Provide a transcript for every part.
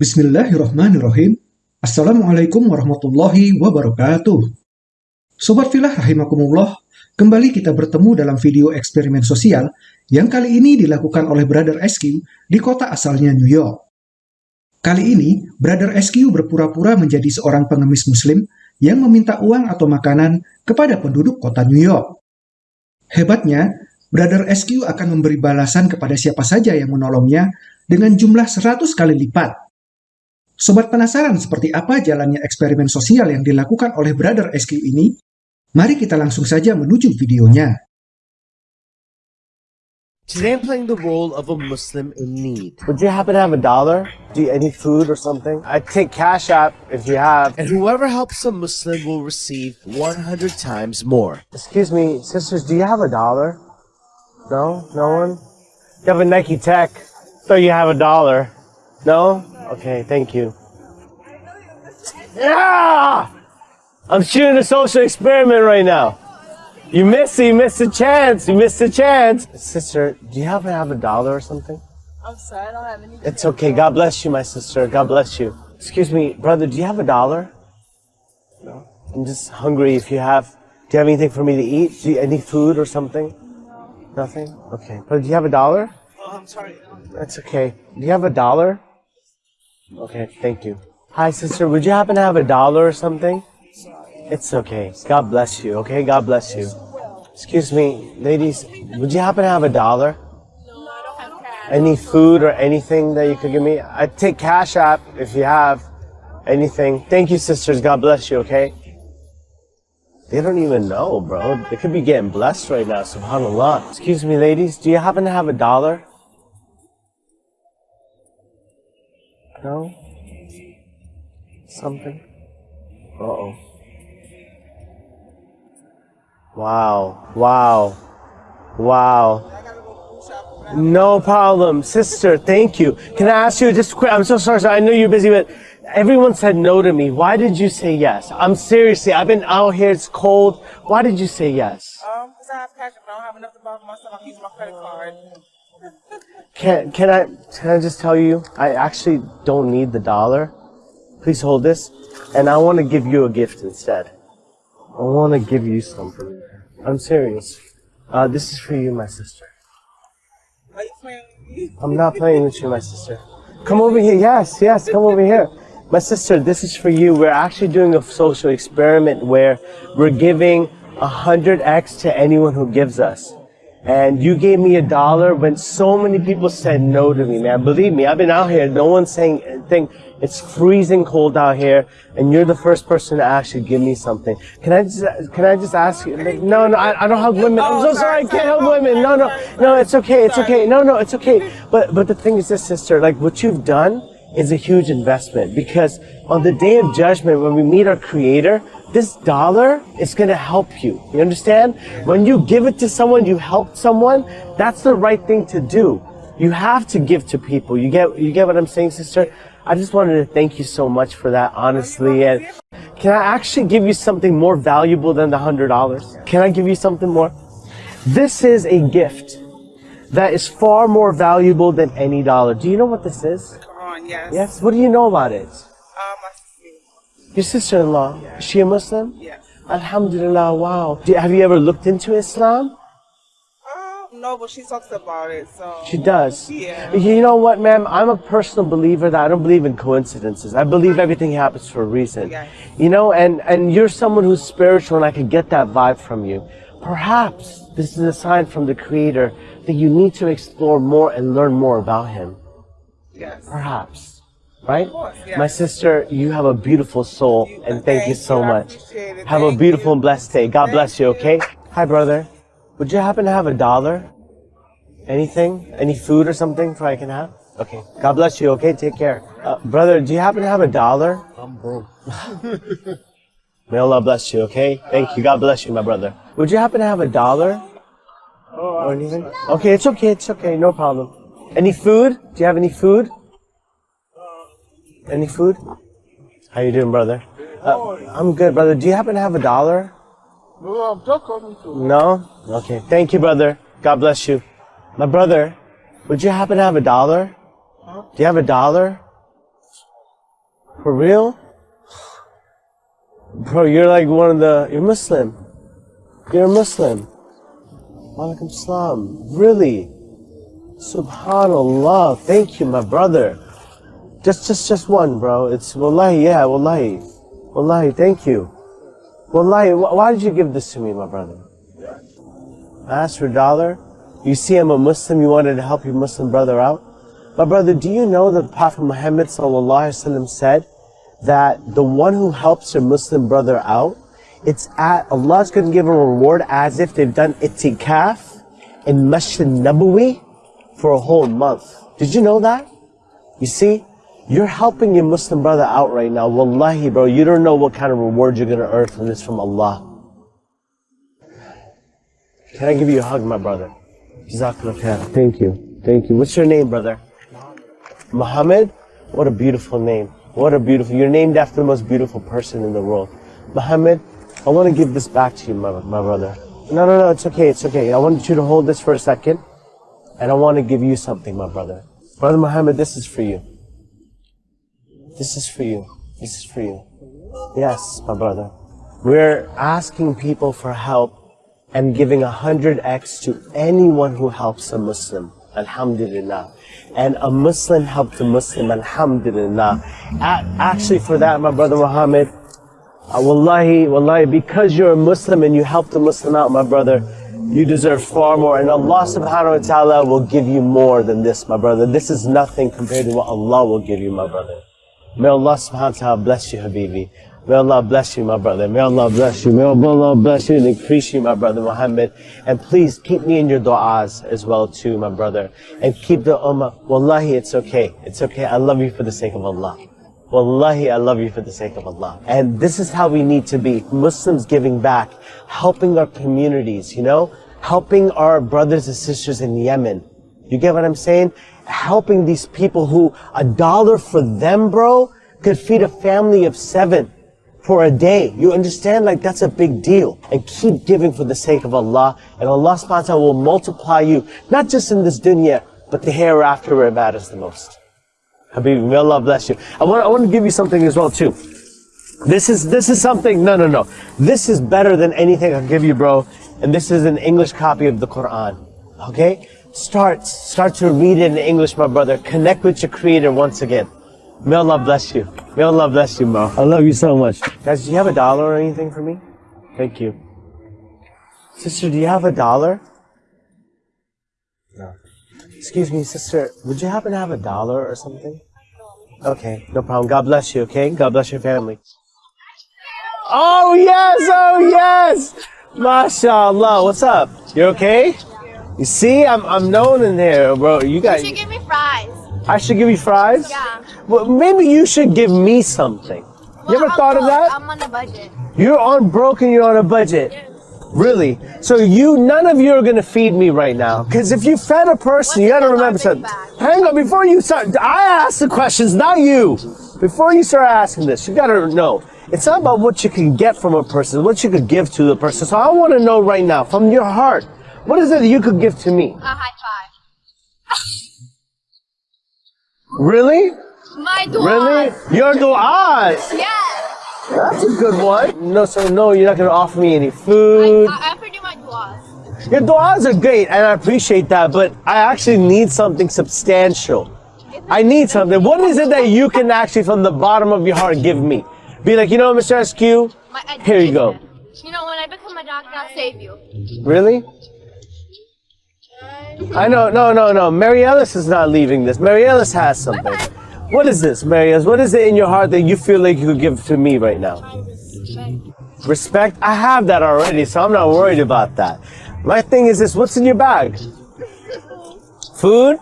Bismillahirrahmanirrahim. Assalamualaikum warahmatullahi wabarakatuh. Sobat Filah rahimakumullah, kembali kita bertemu dalam video eksperimen sosial yang kali ini dilakukan oleh Brother SQ di kota asalnya New York. Kali ini, Brother SQ berpura-pura menjadi seorang pengemis muslim yang meminta uang atau makanan kepada penduduk kota New York. Hebatnya, Brother SQ akan memberi balasan kepada siapa saja yang menolongnya dengan jumlah 100 kali lipat. Sobat penasaran seperti apa jalannya eksperimen sosial yang dilakukan oleh Brother SQ ini? Mari kita langsung saja menuju videonya. Today I'm playing the role of a Muslim in need. Would you happen to have a dollar? Do you any food or something? I take cash app if you have. And whoever helps a Muslim will receive 100 times more. Excuse me, sisters, do you have a dollar? No? No one? You have a Nike Tech. So you have a dollar. No? Okay, thank you. Yeah! I'm shooting a social experiment right now. You missed it, you missed a chance, you missed a chance. Sister, do you happen to have a dollar or something? I'm sorry, I don't have any. It's okay. God bless you, my sister. God bless you. Excuse me, brother, do you have a dollar? No. I'm just hungry if you have. Do you have anything for me to eat? Do you, any food or something? No. Nothing? Okay. Brother, do you have a dollar? Oh, I'm sorry. That's okay. Do you have a dollar? Okay, thank you. Hi, sister. Would you happen to have a dollar or something? It's okay. God bless you, okay? God bless you. Excuse me, ladies. Would you happen to have a dollar? No, I don't have cash. Any food or anything that you could give me? I'd take Cash App if you have anything. Thank you, sisters. God bless you, okay? They don't even know, bro. They could be getting blessed right now, subhanAllah. Excuse me, ladies. Do you happen to have a dollar? No? Something? Uh-oh. Wow. Wow. Wow. No problem. Sister, thank you. Can I ask you just quick? I'm so sorry. I know you're busy, but everyone said no to me. Why did you say yes? I'm seriously, I've been out here, it's cold. Why did you say yes? Um, because I have cash, but I don't have enough to buy for myself. I'm using my credit card. Can, can I, can I just tell you, I actually don't need the dollar. Please hold this. And I want to give you a gift instead. I want to give you something. I'm serious. Uh, this is for you, my sister. Are you playing with me? I'm not playing with you, my sister. Come over here. Yes, yes, come over here. My sister, this is for you. We're actually doing a social experiment where we're giving 100x to anyone who gives us. And you gave me a dollar when so many people said no to me, man. Believe me, I've been out here. No one's saying anything. It's freezing cold out here, and you're the first person to actually give me something. Can I just, can I just ask you? Like, no, no, I, I don't help women. I'm so Oh, sorry, I can't help women. No, no, no. It's okay. It's okay. No, no, it's okay. But, but the thing is this, sister. Like what you've done is a huge investment because on the day of judgment, when we meet our Creator, this dollar is going to help you. You understand? When you give it to someone, you help someone. That's the right thing to do. You have to give to people. You get, you get what I'm saying, sister? I just wanted to thank you so much for that, honestly. And can I actually give you something more valuable than the hundred dollars? Can I give you something more? This is a gift that is far more valuable than any dollar. Do you know what this is? Yes. Yes. What do you know about it? Your sister-in-law. Is she a Muslim? Yes. Alhamdulillah, wow. Do- Have you ever looked into Islam? Um, no, but she talks about it, so. She does. Yeah. You know what, ma'am? I'm a personal believer that I don't believe in coincidences. I believe everything happens for a reason. Yeah. You know, and, and you're someone who's spiritual and I can get that vibe from you. Perhaps this is a sign from the Creator that you need to explore more and learn more about Him. Yes. Perhaps. Right? course, yes. My sister, you have a beautiful soul and thank you so you, much. appreciate it. Have a beautiful you. and blessed day. God bless you, okay? Hi, brother. Would you happen to have a dollar? Anything? Any food or something for I can have? Okay. God bless you, okay? Take care. Uh, brother, do you happen to have a dollar? I'm broke. May Allah bless you, okay? Thank you. God bless you, my brother. Would you happen to have a dollar? Or anything? Okay, it's okay, it's okay, no problem. Any food? Do you have any food? Any food? How you doing, brother? Uh, I'm good, brother. Do you happen to have a dollar? No, I'm just coming to. No? Okay. Thank you, brother. God bless you. My brother, would you happen to have a dollar? Do you have a dollar? For real? Bro, you're like one of the. You're Muslim. You're a Muslim. Walaikum salam. Really? Subhanallah. Thank you, my brother. Just, just, just one, bro. It's wallahi, yeah, wallahi. Wallahi, thank you. Wallahi, why did you give this to me, my brother? I asked for a dollar. You see, I'm a Muslim. You wanted to help your Muslim brother out. My brother, do you know that Prophet Muhammad said that the one who helps their Muslim brother out, it's at Allah's going to give a reward as if they've done itikaf in Masjid Nabawi for a whole month. Did you know that? You see, you're helping your Muslim brother out right now. Wallahi, bro, you don't know what kind of reward you're going to earn from this from Allah. Can I give you a hug, my brother? Thank you. Thank you. What's your name, brother? Muhammad? What a beautiful name. What a beautiful, you're named after the most beautiful person in the world. Muhammad, I want to give this back to you, my, my brother. No, no, no, it's okay, it's okay. I want you to hold this for a second. And I want to give you something, my brother. Brother Muhammad, this is for you. This is for you. This is for you. Yes, my brother. We're asking people for help and giving a hundred X to anyone who helps a Muslim. Alhamdulillah. And a Muslim helped a Muslim. Alhamdulillah. Actually, for that, my brother Muhammad, uh, wallahi, wallahi, because you're a Muslim and you helped a Muslim out, my brother, you deserve far more. And Allah subhanahu wa ta'ala will give you more than this, my brother. This is nothing compared to what Allah will give you, my brother. May Allah subhanahu wa ta'ala bless you, Habibi. May Allah bless you, my brother. May Allah bless you. May Allah bless you and increase you, my brother Muhammad. And please keep me in your du'as as well too, my brother. And keep the ummah. Wallahi, it's okay. It's okay. I love you for the sake of Allah. Wallahi, I love you for the sake of Allah. And this is how we need to be. Muslims giving back, helping our communities, you know? Helping our brothers and sisters in Yemen. You get what I'm saying? Helping these people who a dollar for them, bro, could feed a family of seven for a day. You understand? Like that's a big deal. And keep giving for the sake of Allah. And Allah subhanahu wa ta'ala will multiply you, not just in this dunya, but the hereafter where it matters the most. Habibi, may Allah bless you. I want, I want to give you something as well too. This is, this is something, no, no, no. This is better than anything I'll give you, bro. And this is an English copy of the Quran. Okay? Start, start to read it in English, my brother. Connect with your creator once again. May Allah bless you. May Allah bless you, bro. I love you so much. Guys, do you have a dollar or anything for me? Thank you. Sister, do you have a dollar? No. Excuse me, sister. Would you happen to have a dollar or something? Okay, no problem. God bless you, okay? God bless your family. Oh, yes! Oh, yes! MashaAllah. What's up? You okay? You see, I'm, I'm known in here, bro. You got. You should give me fries. I should give you fries? Yeah. Well, maybe you should give me something. you ever I'm thought of that? I'm on a budget. You're on broke and you're on a budget. Yes. Really? So you, none of you are gonna feed me right now. Cause if you fed a person, you gotta remember something. bag? Hang on, before you start, I ask the questions, not you. Before you start asking this, you gotta know. It's not about what you can get from a person, what you could give to the person. So I wanna know right now, from your heart, what is it that you could give to me? A high five. Really? My dua. Really? Your du'as! Yes. That's a good one. No, so no, you're not gonna offer me any food. I, I pretty my was. Your du'as are great, and I appreciate that, but I actually need something substantial. I need something. What is it that you can actually, from the bottom of your heart, give me? Be like, you know, Mr. SQ, My Here you go. You know, when I become a doctor, I'll save you. really? I know, no, no, no. Mary Ellis is not leaving this. Mary Ellis has something. What is this, Mary Ellis? What is it in your heart that you feel like you could give to me right now? Respect? I have that already, so I'm not worried about that. My thing is this what's in your bag? Food?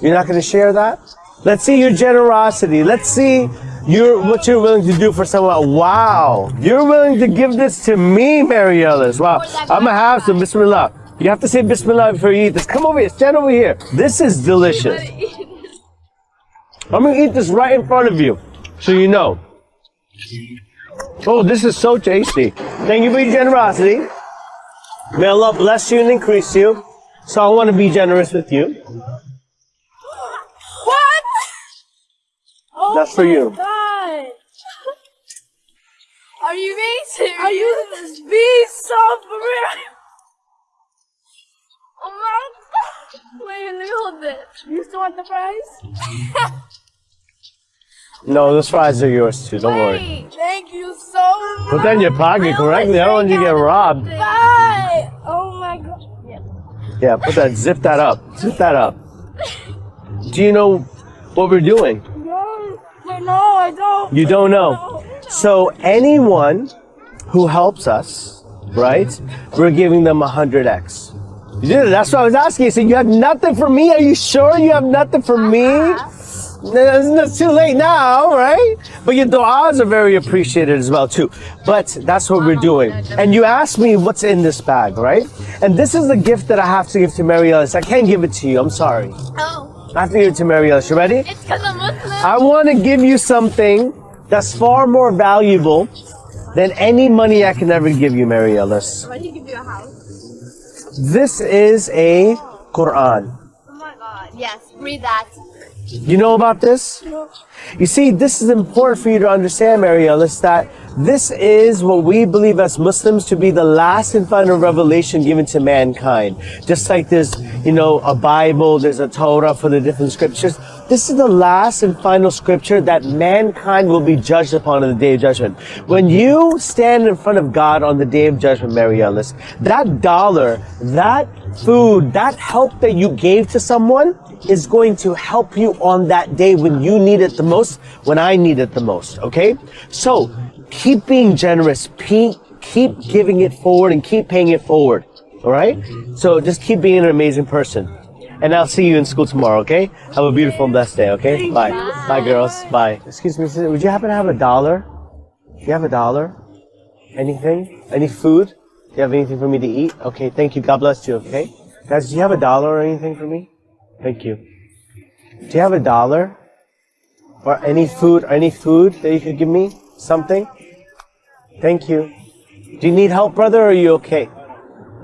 You're not going to share that? Let's see your generosity. Let's see your what you're willing to do for someone. Wow. You're willing to give this to me, Mary Ellis. Wow. I'm going to have some. Bismillah. You have to say Bismillah before you eat this. Come over here. Stand over here. This is delicious. I'm going to eat this right in front of you so you know. Oh, this is so tasty. Thank you for your generosity. May Allah bless you and increase you. So I want to be generous with you. What? That's for oh you. God. Are you being serious? Are you being so for real? Oh my god. Wait, let me hold it. You still want the fries? No, those fries are yours too. Don't worry. Thank you so much. Put that in your pocket correctly. I don't want you to get robbed. Bye. Oh my god. Yeah, yeah, put that. Zip that up. Zip that up. Do you know what we're doing? No, no, I don't. You don't know. So anyone who helps us, right? We're giving them a hundred x. Yeah, that's what I was asking. You said you have nothing for me? Are you sure you have nothing for me? Uh-huh. No, It's too late now, right? But your du'as are very appreciated as well too. But that's what we're doing. And you asked me what's in this bag, right? And this is the gift that I have to give to Mary Ellis. I can't give it to you. I'm sorry. Oh, I have to give it to Mary Ellis. You ready? it's because I'm Muslim. I want to give you something that's far more valuable than any money I can ever give you, Mary Ellis. Why did he give you a house? This is a Quran. Oh my god. Yes, read that. You know about this? No. You see, this is important for you to understand, Mary Ellis, that this is what we believe as Muslims to be the last and final revelation given to mankind. Just like there's, you know, a Bible, there's a Torah for the different scriptures. This is the last and final scripture that mankind will be judged upon on the day of judgment. When you stand in front of God on the day of judgment, Mary Ellis, that dollar, that food, that help that you gave to someone is going to help you on that day when you need it the most, when I need it the most, okay? So, keep being generous, keep, keep giving it forward and keep paying it forward, alright? So, just keep being an amazing person. And I'll see you in school tomorrow, okay? Have a beautiful and blessed day, okay? Bye. Bye, girls. Bye. Excuse me, sister, would you happen to have a dollar? Do you have a dollar? Anything? Any food? Do you have anything for me to eat? Okay, thank you. God bless you, okay? Guys, do you have a dollar or anything for me? Thank you. Do you have a dollar? Or any food, or any food that you could give me? Something? Thank you. Do you need help, brother, or are you okay?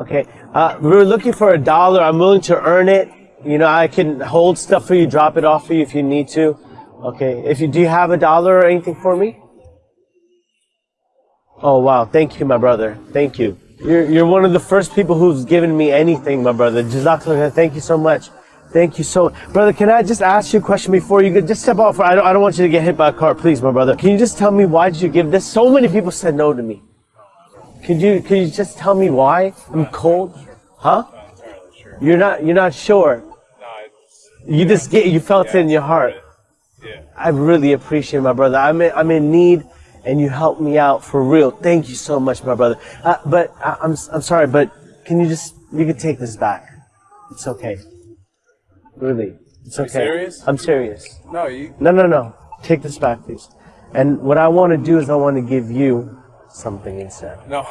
Okay. Uh, we're looking for a dollar. I'm willing to earn it. You know, I can hold stuff for you, drop it off for you if you need to. Okay. If you, do you have a dollar or anything for me? Oh, wow. Thank you, my brother. Thank you. You're, you're one of the first people who's given me anything, my brother. Jazakallah. Thank you so much. Thank you so, brother. Can I just ask you a question before you? Just step off. I don't, I don't want you to get hit by a car, please, my brother. Can you just tell me why did you give this? So many people said no to me. Could you, could you just tell me why? I'm cold, huh? You're not, you're not sure. You just get, you felt it in your heart. Yeah. I really appreciate it, my brother. I'm in, I'm in need, and you helped me out for real. Thank you so much, my brother. Uh, but I, I'm, I'm sorry, but can you just, you can take this back. It's okay. Really, it's okay. serious? I'm serious. No, you. No, no, no. Take this back, please. And what I want to do is I want to give you something instead. No.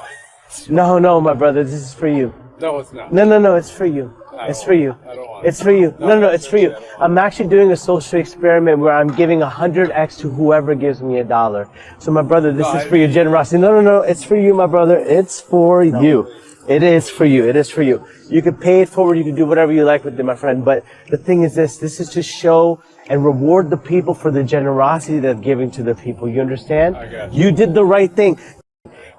No, no, my brother, this is for you. No, it's not. No, no, no, it's for you. It's for you. I don't want. It's for you. No, no, no, it's for you. I'm actually doing a social experiment where I'm giving 100x to whoever gives me a dollar. So, my brother, this is for your generosity. No, no, no, it's for you, my brother. It's for you. It is for you. It is for you. You can pay it forward. You can do whatever you like with it, my friend. But the thing is this, this is to show and reward the people for the generosity that they're giving to the people. You understand? You. You did the right thing.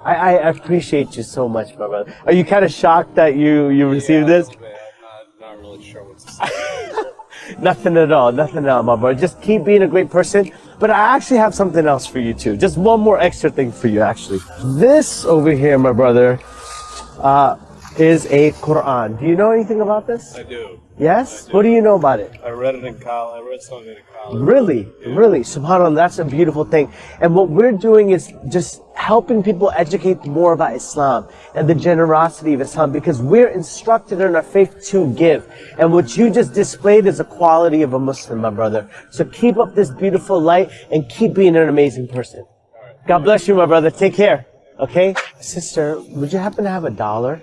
I, I appreciate you so much, my brother. Are you kind of shocked that you, you received this? Say. Nothing at all. Nothing at all, my brother. Just keep being a great person. But I actually have something else for you too. Just one more extra thing for you, actually. This over here, my brother, uh, is a Quran. Do you know anything about this? I do. Yes? What do you know about it? I read it in college. I read something in college. Really, really, subhanAllah, that's a beautiful thing. And what we're doing is just helping people educate more about Islam and the generosity of Islam because we're instructed in our faith to give. And what you just displayed is a quality of a Muslim, my brother. So keep up this beautiful light and keep being an amazing person. God bless you, my brother. Take care. Okay? Sister, would you happen to have a dollar?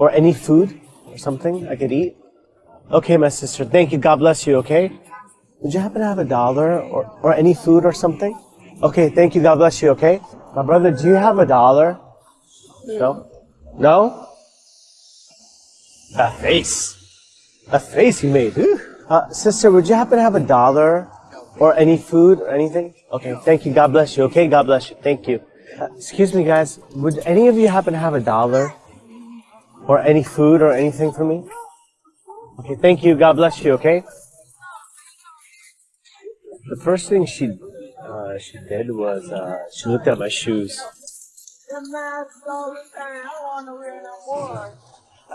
Or any food? Or something I could eat? Okay, my sister. Thank you. God bless you, okay? Would you happen to have a dollar or, or any food or something? Okay, thank you. God bless you, okay? My brother, do you have a dollar? No? No? A face. A face he made. Uh, sister, would you happen to have a dollar or any food or anything? Okay, thank you. God bless you, okay? God bless you. Thank you. Excuse me, guys. Would any of you happen to have a dollar? Or any food or anything for me? Okay, thank you. God bless you, okay? The first thing she uh, she did was uh, she looked at my shoes.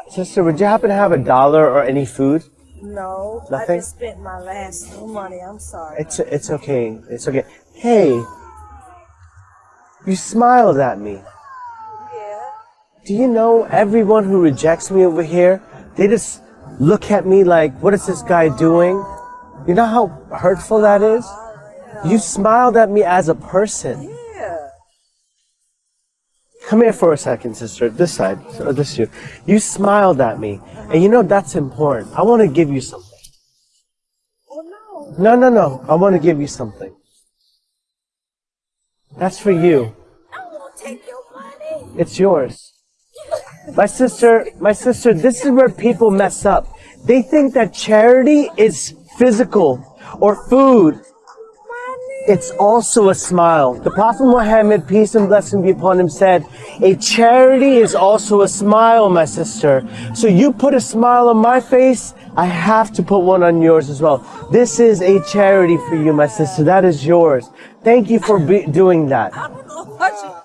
Sister, would you happen to have a dollar or any food? No, Nothing? I just spent my last money. I'm sorry. It's it's okay. It's okay. Hey, you smiled at me. Do you know everyone who rejects me over here? They just look at me like, what is this guy doing? You know how hurtful that is? You smiled at me as a person. Yeah. Come here for a second, sister. This side. Or this you. You smiled at me. And you know that's important. I want to give you something. Oh no. No, no, no. I want to give you something. That's for you. I won't take your money. It's yours. My sister, my sister, this is where people mess up. They think that charity is physical or food. It's also a smile. The Prophet Muhammad, peace and blessing be upon him, said, A charity is also a smile, my sister. So you put a smile on my face, I have to put one on yours as well. This is a charity for you, my sister. That is yours. Thank you for doing that.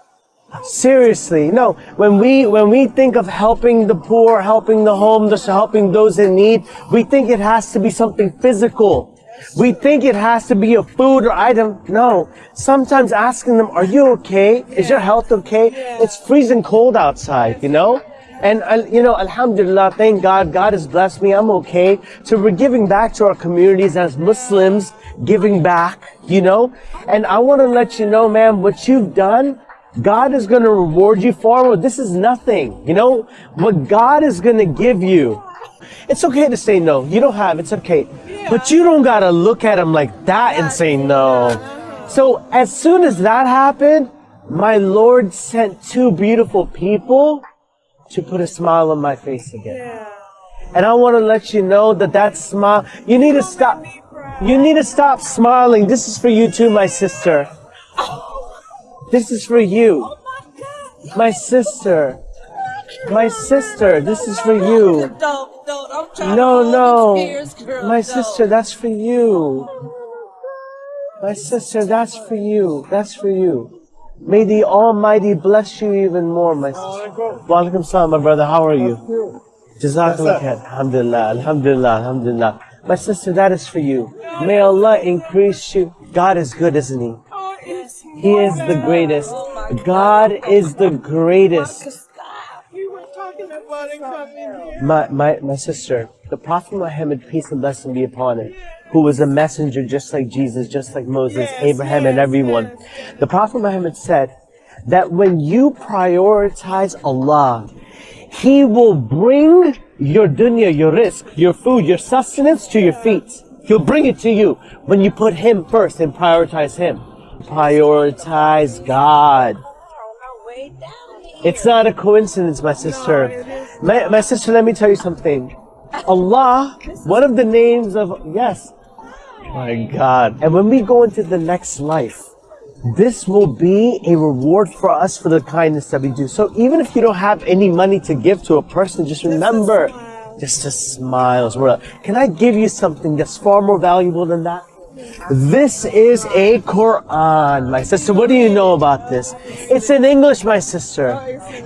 Seriously, no. When we when we think of helping the poor, helping the homeless, helping those in need, we think it has to be something physical. We think it has to be a food or item. No. Sometimes asking them, "Are you okay? Is your health okay?" It's freezing cold outside, you know. And you know, Alhamdulillah, thank God, God has blessed me. I'm okay. So we're giving back to our communities as Muslims, giving back, you know. And I want to let you know, man, what you've done. God is going to reward you far more. This is nothing. You know, what God is going to give you. It's okay to say no. You don't have, it's okay. But you don't got to look at him like that and say no. So as soon as that happened, my Lord sent two beautiful people to put a smile on my face again. And I want to let you know that that smile, you need to stop, you need to stop smiling. This is for you too, my sister. This is for you. Oh my sister. My sister, this is for you. Don't, don't. I'm trying No, no. hold these tears, girl. My sister, that's for you. My sister, that's for you. That's for you. May the Almighty bless you even more, my sister. Walaikum salam, my brother. How are you? Jazakallah khair. Alhamdulillah, alhamdulillah, alhamdulillah. My sister, that is for you. May Allah increase you. God is good, isn't He? Oh, yes. He is the greatest. God is the greatest. You were talking about it coming here. My, my, my sister, the Prophet Muhammad, peace and blessing be upon him, who was a messenger just like Jesus, just like Moses, Abraham, and everyone. The Prophet Muhammad said that when you prioritize Allah, He will bring your dunya, your rizq, your food, your sustenance to your feet. He'll bring it to you when you put Him first and prioritize Him. Prioritize God. It's not a coincidence, my sister. My, my sister, let me tell you something. Allah, one of the names of, yes. My God. And when we go into the next life, this will be a reward for us for the kindness that we do. So even if you don't have any money to give to a person, just remember, just a smile. Can I give you something that's far more valuable than that? This is a Quran, my sister. What do you know about this? It's in English, my sister.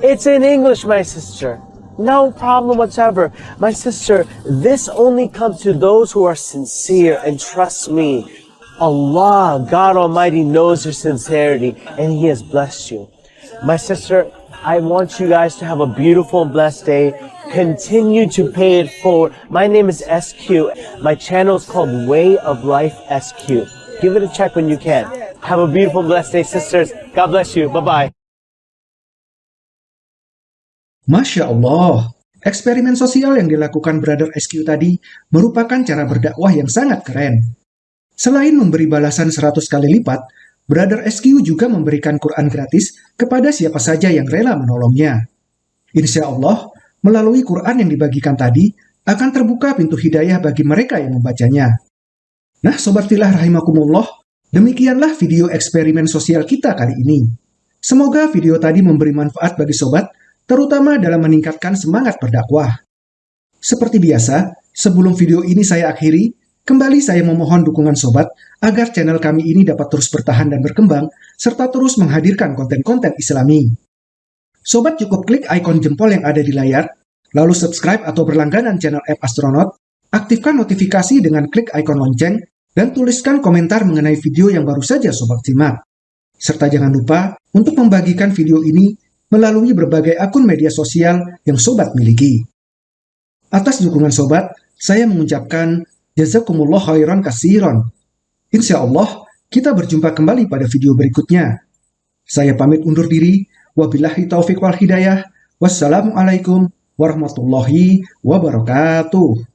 It's in English, my sister. No problem whatsoever. My sister, this only comes to those who are sincere and trust me. Allah, God Almighty knows your sincerity and He has blessed you. My sister, I want you guys to have a beautiful and blessed day. Continue to pay it forward. My name is SQ. My channel is called Way of Life SQ. Give it a check when you can. Have a beautiful, blessed day, sisters. God bless you. Bye-bye. Masya Allah, eksperimen sosial yang dilakukan Brother SQ tadi merupakan cara berdakwah yang sangat keren. Selain memberi balasan 100 kali lipat, Brother SQ juga memberikan Quran gratis kepada siapa saja yang rela menolongnya. Insya Allah, melalui Quran yang dibagikan tadi, akan terbuka pintu hidayah bagi mereka yang membacanya. Nah, Sobat Filah Rahimakumullah, demikianlah video eksperimen sosial kita kali ini. Semoga video tadi memberi manfaat bagi sobat, terutama dalam meningkatkan semangat berdakwah. Seperti biasa, sebelum video ini saya akhiri, kembali saya memohon dukungan sobat agar channel kami ini dapat terus bertahan dan berkembang, serta terus menghadirkan konten-konten islami. Sobat cukup klik ikon jempol yang ada di layar, lalu subscribe atau berlangganan channel App Astronaut, aktifkan notifikasi dengan klik ikon lonceng, dan tuliskan komentar mengenai video yang baru saja sobat simak. Serta jangan lupa untuk membagikan video ini melalui berbagai akun media sosial yang sobat miliki. Atas dukungan sobat, saya mengucapkan jazakumullah khairan kasiron. Insya Allah, kita berjumpa kembali pada video berikutnya. Saya pamit undur diri. Wabillahi taufiq wal hidayah. Wassalamualaikum warahmatullahi wabarakatuh.